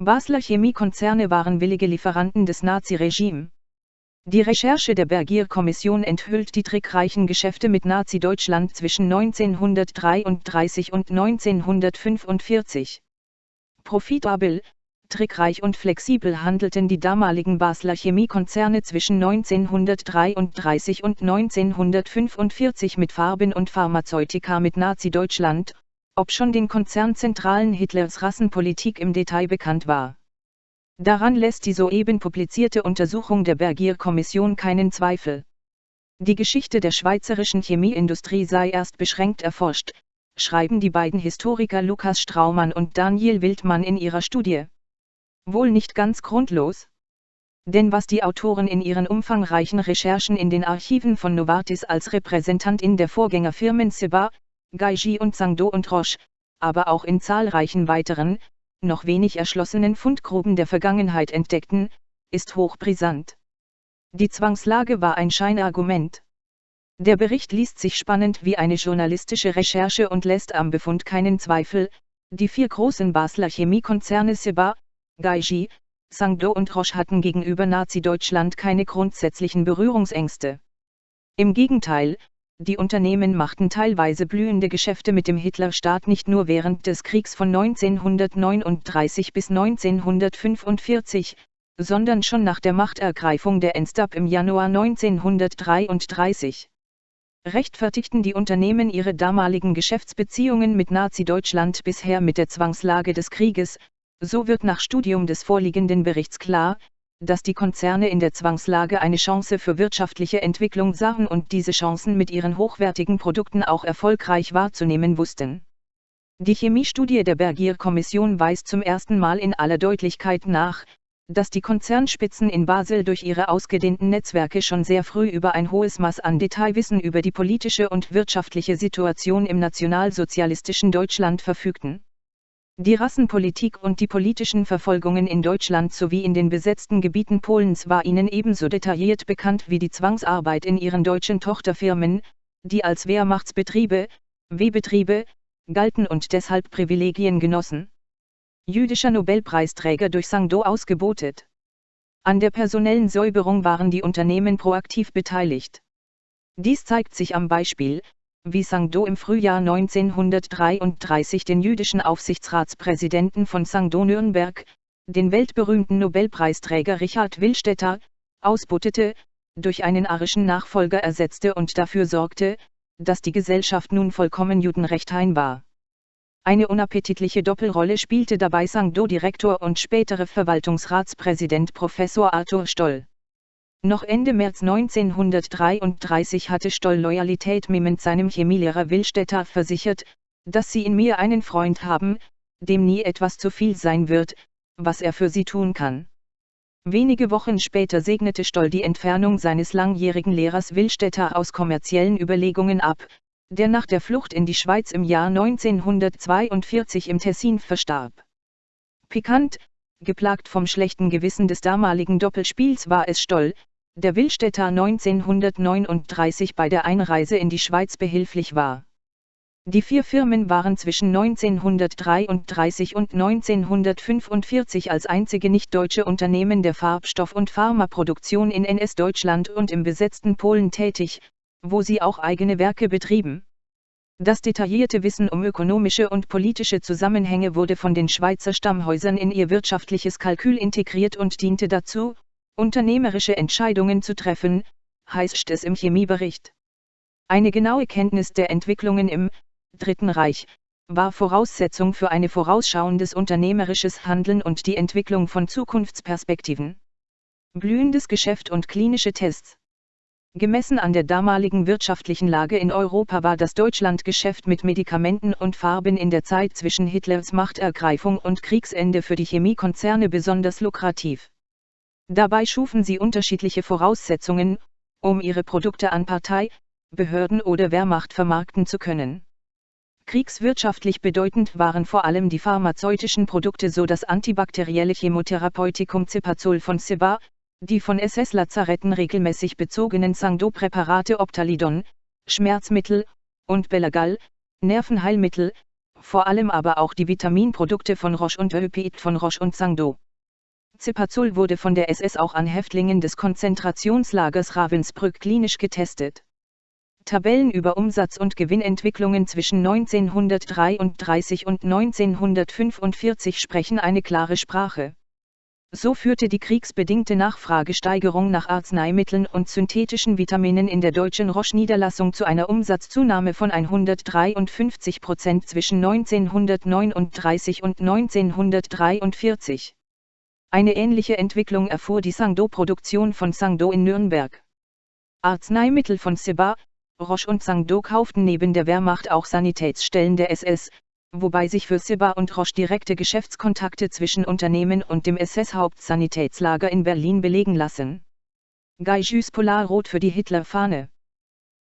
Basler Chemiekonzerne waren willige Lieferanten des Nazi-Regime. Die Recherche der Bergier-Kommission enthüllt die trickreichen Geschäfte mit Nazi-Deutschland zwischen 1933 und 1945. Profitabel, trickreich und flexibel handelten die damaligen Basler Chemiekonzerne zwischen 1933 und 1945 mit Farben und Pharmazeutika mit Nazi-Deutschland, ob schon den Konzernzentralen Hitlers Rassenpolitik im Detail bekannt war. Daran lässt die soeben publizierte Untersuchung der Bergier-Kommission keinen Zweifel. Die Geschichte der schweizerischen Chemieindustrie sei erst beschränkt erforscht, schreiben die beiden Historiker Lukas Straumann und Daniel Wildmann in ihrer Studie. Wohl nicht ganz grundlos? Denn was die Autoren in ihren umfangreichen Recherchen in den Archiven von Novartis als Repräsentantin der Vorgängerfirmen Seba, Gaiji und Sangdo und Roche, aber auch in zahlreichen weiteren, noch wenig erschlossenen Fundgruben der Vergangenheit entdeckten, ist hochbrisant. Die Zwangslage war ein Scheinargument. Der Bericht liest sich spannend wie eine journalistische Recherche und lässt am Befund keinen Zweifel, die vier großen Basler Chemiekonzerne Seba, Gaiji, Sangdo und Roche hatten gegenüber Nazi-Deutschland keine grundsätzlichen Berührungsängste. Im Gegenteil, die Unternehmen machten teilweise blühende Geschäfte mit dem Hitlerstaat nicht nur während des Kriegs von 1939 bis 1945, sondern schon nach der Machtergreifung der Enstab im Januar 1933. Rechtfertigten die Unternehmen ihre damaligen Geschäftsbeziehungen mit Nazi-Deutschland bisher mit der Zwangslage des Krieges, so wird nach Studium des vorliegenden Berichts klar, dass die Konzerne in der Zwangslage eine Chance für wirtschaftliche Entwicklung sahen und diese Chancen mit ihren hochwertigen Produkten auch erfolgreich wahrzunehmen wussten. Die Chemiestudie der Bergier-Kommission weist zum ersten Mal in aller Deutlichkeit nach, dass die Konzernspitzen in Basel durch ihre ausgedehnten Netzwerke schon sehr früh über ein hohes Maß an Detailwissen über die politische und wirtschaftliche Situation im nationalsozialistischen Deutschland verfügten. Die Rassenpolitik und die politischen Verfolgungen in Deutschland sowie in den besetzten Gebieten Polens war ihnen ebenso detailliert bekannt wie die Zwangsarbeit in ihren deutschen Tochterfirmen, die als Wehrmachtsbetriebe, W-Betriebe, galten und deshalb Privilegien genossen. Jüdischer Nobelpreisträger durch Sangdo ausgebotet. An der personellen Säuberung waren die Unternehmen proaktiv beteiligt. Dies zeigt sich am Beispiel, wie Sangdo im Frühjahr 1933 den jüdischen Aufsichtsratspräsidenten von Sangdo Nürnberg, den weltberühmten Nobelpreisträger Richard Willstetter, ausbuttete, durch einen arischen Nachfolger ersetzte und dafür sorgte, dass die Gesellschaft nun vollkommen judenrechthain war. Eine unappetitliche Doppelrolle spielte dabei Sangdo-Direktor und spätere Verwaltungsratspräsident Professor Arthur Stoll. Noch Ende März 1933 hatte Stoll Loyalität mit seinem Chemielehrer Willstetter versichert, dass sie in mir einen Freund haben, dem nie etwas zu viel sein wird, was er für sie tun kann. Wenige Wochen später segnete Stoll die Entfernung seines langjährigen Lehrers Willstetter aus kommerziellen Überlegungen ab, der nach der Flucht in die Schweiz im Jahr 1942 im Tessin verstarb. Pikant, geplagt vom schlechten Gewissen des damaligen Doppelspiels war es Stoll, der Willstätter 1939 bei der Einreise in die Schweiz behilflich war. Die vier Firmen waren zwischen 1933 und 1945 als einzige nicht-deutsche Unternehmen der Farbstoff- und Pharmaproduktion in NS-Deutschland und im besetzten Polen tätig, wo sie auch eigene Werke betrieben. Das detaillierte Wissen um ökonomische und politische Zusammenhänge wurde von den Schweizer Stammhäusern in ihr wirtschaftliches Kalkül integriert und diente dazu, unternehmerische Entscheidungen zu treffen, heißt es im Chemiebericht. Eine genaue Kenntnis der Entwicklungen im Dritten Reich war Voraussetzung für eine vorausschauendes unternehmerisches Handeln und die Entwicklung von Zukunftsperspektiven. Blühendes Geschäft und klinische Tests. Gemessen an der damaligen wirtschaftlichen Lage in Europa war das Deutschlandgeschäft mit Medikamenten und Farben in der Zeit zwischen Hitlers Machtergreifung und Kriegsende für die Chemiekonzerne besonders lukrativ. Dabei schufen sie unterschiedliche Voraussetzungen, um ihre Produkte an Partei, Behörden oder Wehrmacht vermarkten zu können. Kriegswirtschaftlich bedeutend waren vor allem die pharmazeutischen Produkte so das antibakterielle Chemotherapeutikum Cipazol von Ciba, die von SS-Lazaretten regelmäßig bezogenen Sangdo-Präparate Optalidon, Schmerzmittel, und Belagal, Nervenheilmittel, vor allem aber auch die Vitaminprodukte von Roche und Eupid von Roche und Sangdo. Cipazol wurde von der SS auch an Häftlingen des Konzentrationslagers Ravensbrück klinisch getestet. Tabellen über Umsatz- und Gewinnentwicklungen zwischen 1933 und 1945 sprechen eine klare Sprache. So führte die kriegsbedingte Nachfragesteigerung nach Arzneimitteln und synthetischen Vitaminen in der deutschen Roche-Niederlassung zu einer Umsatzzunahme von 153 Prozent zwischen 1939 und 1943. Eine ähnliche Entwicklung erfuhr die Sangdo-Produktion von Sangdo in Nürnberg. Arzneimittel von Seba, Roche und Sangdo kauften neben der Wehrmacht auch Sanitätsstellen der SS, wobei sich für Sibba und Roche direkte Geschäftskontakte zwischen Unternehmen und dem SS-Hauptsanitätslager in Berlin belegen lassen. Gaijus Polarrot für die Hitlerfahne.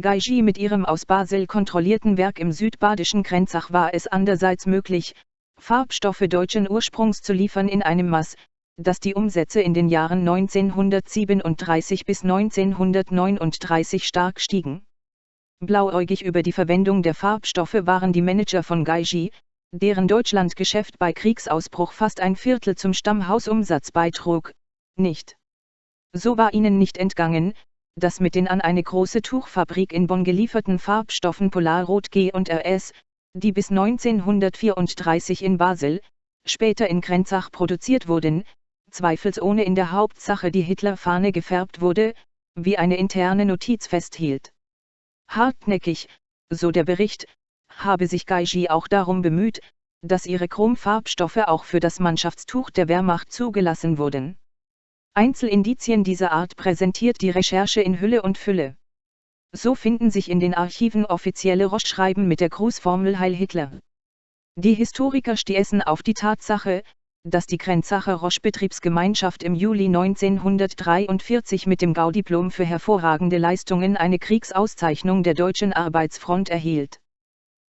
Gaiji mit ihrem aus Basel kontrollierten Werk im südbadischen Grenzach war es andererseits möglich, Farbstoffe deutschen Ursprungs zu liefern in einem Maß, das die Umsätze in den Jahren 1937 bis 1939 stark stiegen. Blauäugig über die Verwendung der Farbstoffe waren die Manager von Gaiji, deren Deutschlandgeschäft bei Kriegsausbruch fast ein Viertel zum Stammhausumsatz beitrug, nicht. So war ihnen nicht entgangen, dass mit den an eine große Tuchfabrik in Bonn gelieferten Farbstoffen Polarrot G und RS, die bis 1934 in Basel, später in Grenzach produziert wurden, zweifelsohne in der Hauptsache die Hitlerfahne gefärbt wurde, wie eine interne Notiz festhielt. Hartnäckig, so der Bericht, habe sich Gaiji auch darum bemüht, dass ihre Chromfarbstoffe auch für das Mannschaftstuch der Wehrmacht zugelassen wurden. Einzelindizien dieser Art präsentiert die Recherche in Hülle und Fülle. So finden sich in den Archiven offizielle Roche-Schreiben mit der Grußformel Heil Hitler. Die Historiker stießen auf die Tatsache, dass die Grenzacher Roche-Betriebsgemeinschaft im Juli 1943 mit dem Gaudiplom für hervorragende Leistungen eine Kriegsauszeichnung der Deutschen Arbeitsfront erhielt.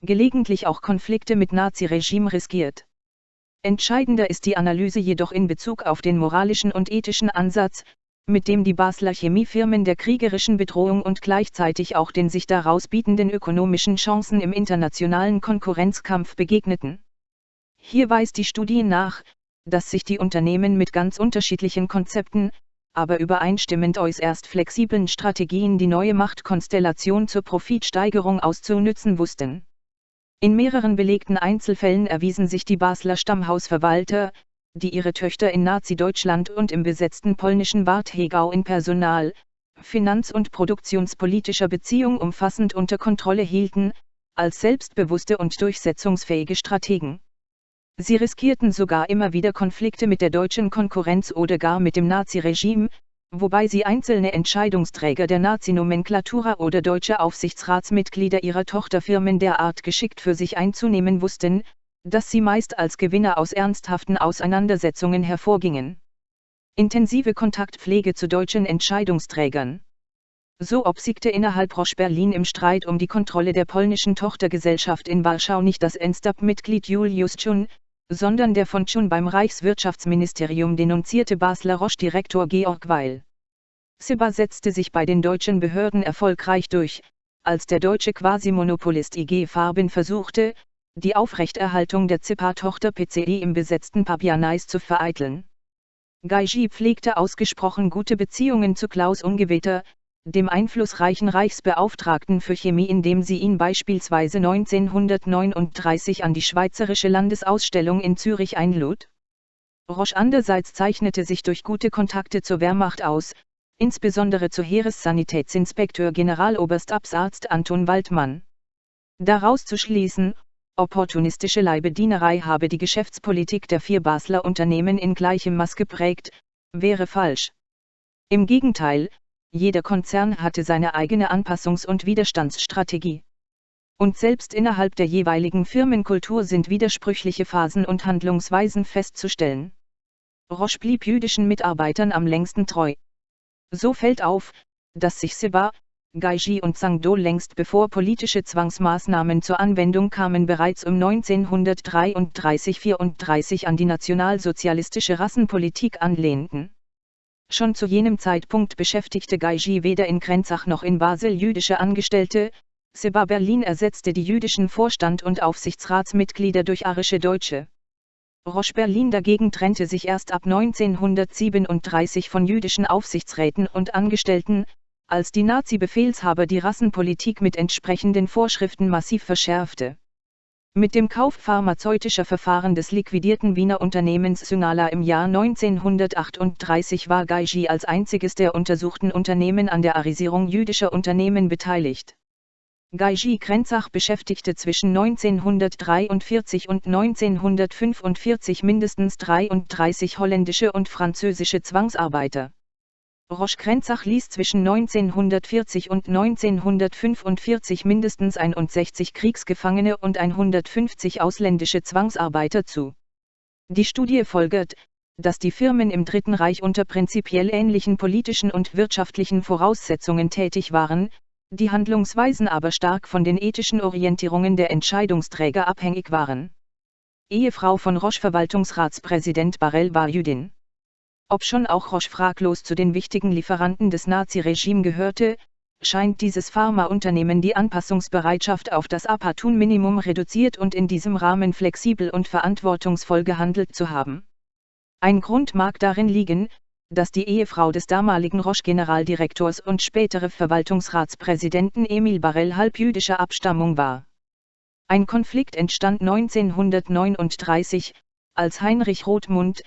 Gelegentlich auch Konflikte mit Naziregime riskiert. Entscheidender ist die Analyse jedoch in Bezug auf den moralischen und ethischen Ansatz, mit dem die Basler Chemiefirmen der kriegerischen Bedrohung und gleichzeitig auch den sich daraus bietenden ökonomischen Chancen im internationalen Konkurrenzkampf begegneten. Hier weist die Studie nach, dass sich die Unternehmen mit ganz unterschiedlichen Konzepten, aber übereinstimmend äußerst flexiblen Strategien die neue Machtkonstellation zur Profitsteigerung auszunützen wussten. In mehreren belegten Einzelfällen erwiesen sich die Basler Stammhausverwalter, die ihre Töchter in Nazi-Deutschland und im besetzten polnischen Bad Hegau in Personal, Finanz- und produktionspolitischer Beziehung umfassend unter Kontrolle hielten, als selbstbewusste und durchsetzungsfähige Strategen. Sie riskierten sogar immer wieder Konflikte mit der deutschen Konkurrenz oder gar mit dem Naziregime, wobei sie einzelne Entscheidungsträger der Nazi-Nomenklatura oder deutsche Aufsichtsratsmitglieder ihrer Tochterfirmen derart geschickt für sich einzunehmen wussten, dass sie meist als Gewinner aus ernsthaften Auseinandersetzungen hervorgingen. Intensive Kontaktpflege zu deutschen Entscheidungsträgern. So obsiegte innerhalb Roche Berlin im Streit um die Kontrolle der polnischen Tochtergesellschaft in Warschau nicht das NSDAP-Mitglied Julius Chun, sondern der von Chun beim Reichswirtschaftsministerium denunzierte Basler Roche-Direktor Georg Weil. Sibba setzte sich bei den deutschen Behörden erfolgreich durch, als der deutsche Quasimonopolist IG Farben versuchte, die Aufrechterhaltung der Zippa-Tochter PCE im besetzten Papianais zu vereiteln. Gaiji pflegte ausgesprochen gute Beziehungen zu Klaus Ungeweter, dem einflussreichen Reichsbeauftragten für Chemie, indem sie ihn beispielsweise 1939 an die Schweizerische Landesausstellung in Zürich einlud? Roche andererseits zeichnete sich durch gute Kontakte zur Wehrmacht aus, insbesondere zu Heeressanitätsinspekteur Generaloberst Absarzt Anton Waldmann. Daraus zu schließen, opportunistische Leibedienerei habe die Geschäftspolitik der vier Basler Unternehmen in gleichem Maß geprägt, wäre falsch. Im Gegenteil, jeder Konzern hatte seine eigene Anpassungs- und Widerstandsstrategie. Und selbst innerhalb der jeweiligen Firmenkultur sind widersprüchliche Phasen und Handlungsweisen festzustellen. Roche blieb jüdischen Mitarbeitern am längsten treu. So fällt auf, dass sich Seba, Gaiji und Sangdo längst bevor politische Zwangsmaßnahmen zur Anwendung kamen bereits um 1933-34 an die nationalsozialistische Rassenpolitik anlehnten. Schon zu jenem Zeitpunkt beschäftigte Gaiji weder in Grenzach noch in Basel jüdische Angestellte, Seba Berlin ersetzte die jüdischen Vorstand- und Aufsichtsratsmitglieder durch arische Deutsche. Roche Berlin dagegen trennte sich erst ab 1937 von jüdischen Aufsichtsräten und Angestellten, als die Nazi-Befehlshaber die Rassenpolitik mit entsprechenden Vorschriften massiv verschärfte. Mit dem Kauf pharmazeutischer Verfahren des liquidierten Wiener Unternehmens Synala im Jahr 1938 war Gaiji als einziges der untersuchten Unternehmen an der Arisierung jüdischer Unternehmen beteiligt. Gaiji Krenzach beschäftigte zwischen 1943 und 1945 mindestens 33 holländische und französische Zwangsarbeiter. Roche Krenzach ließ zwischen 1940 und 1945 mindestens 61 Kriegsgefangene und 150 ausländische Zwangsarbeiter zu. Die Studie folgert, dass die Firmen im Dritten Reich unter prinzipiell ähnlichen politischen und wirtschaftlichen Voraussetzungen tätig waren, die Handlungsweisen aber stark von den ethischen Orientierungen der Entscheidungsträger abhängig waren. Ehefrau von Roche Verwaltungsratspräsident Barrel war Jüdin. Obschon auch Roche fraglos zu den wichtigen Lieferanten des Naziregime gehörte, scheint dieses Pharmaunternehmen die Anpassungsbereitschaft auf das Apatun-Minimum reduziert und in diesem Rahmen flexibel und verantwortungsvoll gehandelt zu haben. Ein Grund mag darin liegen, dass die Ehefrau des damaligen Roche-Generaldirektors und spätere Verwaltungsratspräsidenten Emil Barrel halbjüdischer Abstammung war. Ein Konflikt entstand 1939, als Heinrich Rothmund,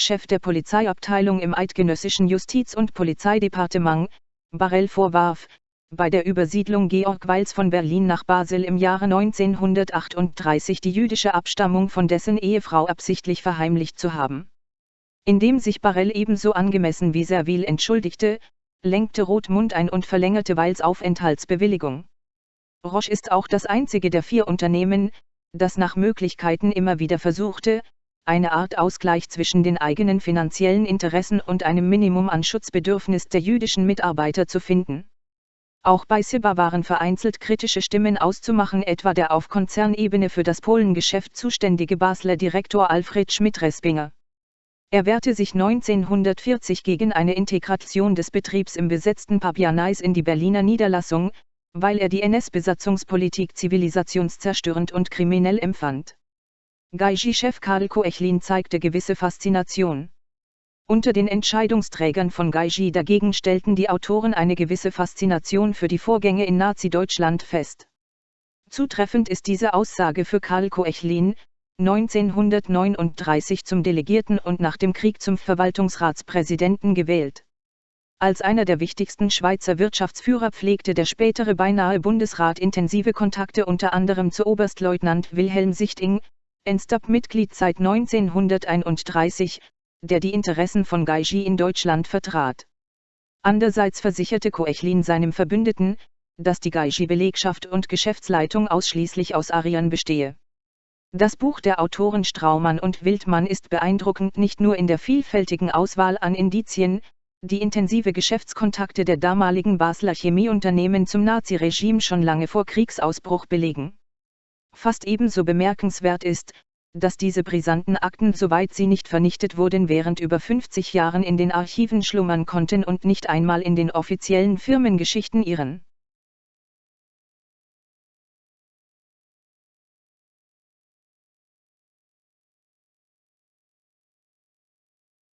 Chef der Polizeiabteilung im eidgenössischen Justiz- und Polizeidepartement, Barrel vorwarf, bei der Übersiedlung Georg Weils von Berlin nach Basel im Jahre 1938 die jüdische Abstammung von dessen Ehefrau absichtlich verheimlicht zu haben. Indem sich Barrel ebenso angemessen wie Servil entschuldigte, lenkte Rothmund ein und verlängerte Weils Aufenthaltsbewilligung. Roche ist auch das einzige der vier Unternehmen, das nach Möglichkeiten immer wieder versuchte, eine Art Ausgleich zwischen den eigenen finanziellen Interessen und einem Minimum an Schutzbedürfnis der jüdischen Mitarbeiter zu finden. Auch bei Sibba waren vereinzelt kritische Stimmen auszumachen, etwa der auf Konzernebene für das Polengeschäft zuständige Basler Direktor Alfred Schmidt-Respinger. Er wehrte sich 1940 gegen eine Integration des Betriebs im besetzten Papianais in die Berliner Niederlassung, weil er die NS-Besatzungspolitik zivilisationszerstörend und kriminell empfand. Gaiji-Chef Karl Koechlin zeigte gewisse Faszination. Unter den Entscheidungsträgern von Gaiji dagegen stellten die Autoren eine gewisse Faszination für die Vorgänge in Nazi-Deutschland fest. Zutreffend ist diese Aussage für Karl Koechlin, 1939 zum Delegierten und nach dem Krieg zum Verwaltungsratspräsidenten gewählt. Als einer der wichtigsten Schweizer Wirtschaftsführer pflegte der spätere beinahe Bundesrat intensive Kontakte unter anderem zu Oberstleutnant Wilhelm Sichting, Enstab-Mitglied seit 1931, der die Interessen von Gaiji in Deutschland vertrat. Andererseits versicherte Koechlin seinem Verbündeten, dass die Gaiji-Belegschaft und Geschäftsleitung ausschließlich aus Ariern bestehe. Das Buch der Autoren Straumann und Wildmann ist beeindruckend nicht nur in der vielfältigen Auswahl an Indizien, die intensive Geschäftskontakte der damaligen Basler Chemieunternehmen zum Naziregime schon lange vor Kriegsausbruch belegen. Fast ebenso bemerkenswert ist, dass diese brisanten Akten soweit sie nicht vernichtet wurden während über 50 Jahren in den Archiven schlummern konnten und nicht einmal in den offiziellen Firmengeschichten irren.